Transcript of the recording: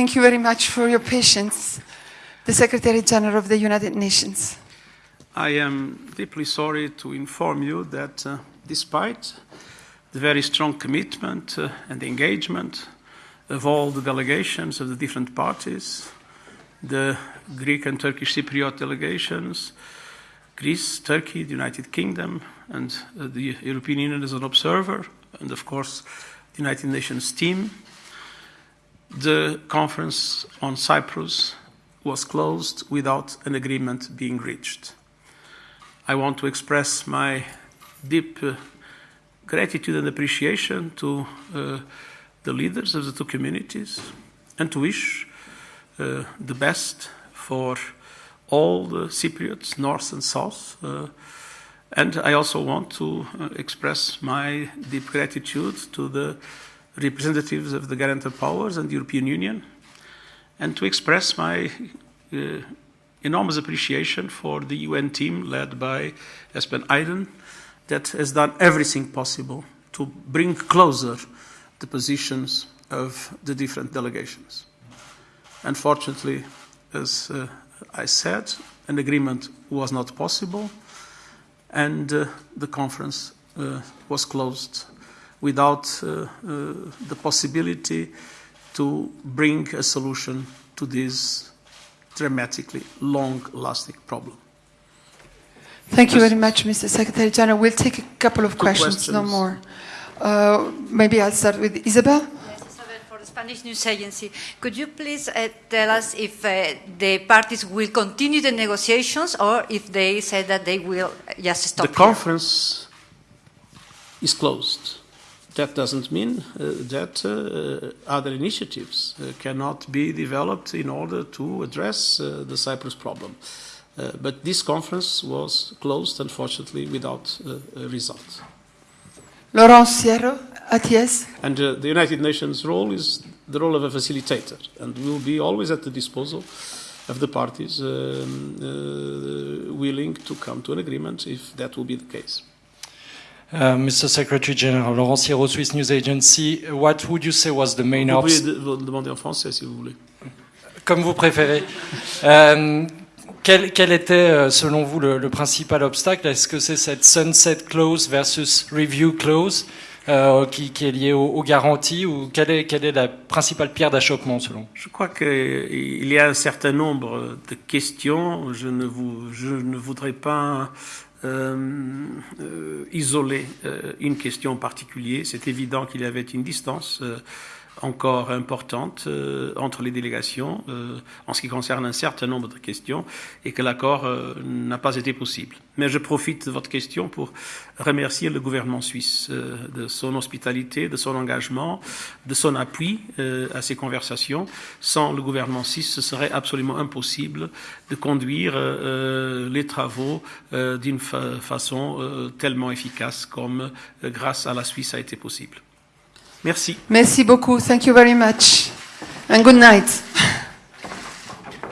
Thank you very much for your patience. The Secretary General of the United Nations. I am deeply sorry to inform you that uh, despite the very strong commitment uh, and engagement of all the delegations of the different parties, the Greek and Turkish Cypriot delegations, Greece, Turkey, the United Kingdom, and uh, the European Union as an observer, and of course the United Nations team. The conference on Cyprus was closed without an agreement being reached. I want to express my deep uh, gratitude and appreciation to uh, the leaders of the two communities and to wish uh, the best for all the Cypriots, north and south. Uh, and I also want to uh, express my deep gratitude to the representatives of the guarantor powers and the European Union, and to express my uh, enormous appreciation for the UN team led by Espen Eiden that has done everything possible to bring closer the positions of the different delegations. Unfortunately, as uh, I said, an agreement was not possible, and uh, the conference uh, was closed without uh, uh, the possibility to bring a solution to this dramatically long-lasting problem. Thank you very much, Mr. Secretary General. We'll take a couple of Two questions, no more. Uh, maybe I'll start with Isabel. Yes, Isabel, for the Spanish News Agency. Could you please uh, tell us if uh, the parties will continue the negotiations or if they say that they will just stop the here? conference is closed. That doesn't mean uh, that uh, other initiatives uh, cannot be developed in order to address uh, the Cyprus problem. Uh, but this conference was closed, unfortunately, without uh, a result. Laurence Sierra, ATS. And uh, the United Nations role is the role of a facilitator, and will be always at the disposal of the parties um, uh, willing to come to an agreement if that will be the case. Uh, Mr. Secretary General, Laurent Sierra, Swiss News Agency, what would you say was the main Vous pouvez de- demander en français si vous voulez. Comme vous préférez. Euh, quel, quel était, euh, selon vous, le, le principal obstacle? Est-ce que c'est cette sunset clause versus review clause euh, qui, qui est liée aux, aux garanties ou quelle est, quelle est la principale pierre d'achoppement, selon vous? Je crois qu'il y a un certain nombre de questions. Je ne, vous, je ne voudrais pas isoler euh, une question en particulier. C'est évident qu'il y avait une distance euh, encore importante euh, entre les délégations euh, en ce qui concerne un certain nombre de questions et que l'accord euh, n'a pas été possible. Mais je profite de votre question pour remercier le gouvernement suisse euh, de son hospitalité, de son engagement, de son appui euh, à ces conversations. Sans le gouvernement suisse, ce serait absolument impossible de conduire les travaux d'une fa- façon tellement efficace comme grâce à la Suisse a été possible. Merci. Merci beaucoup. Thank you very much. And good night.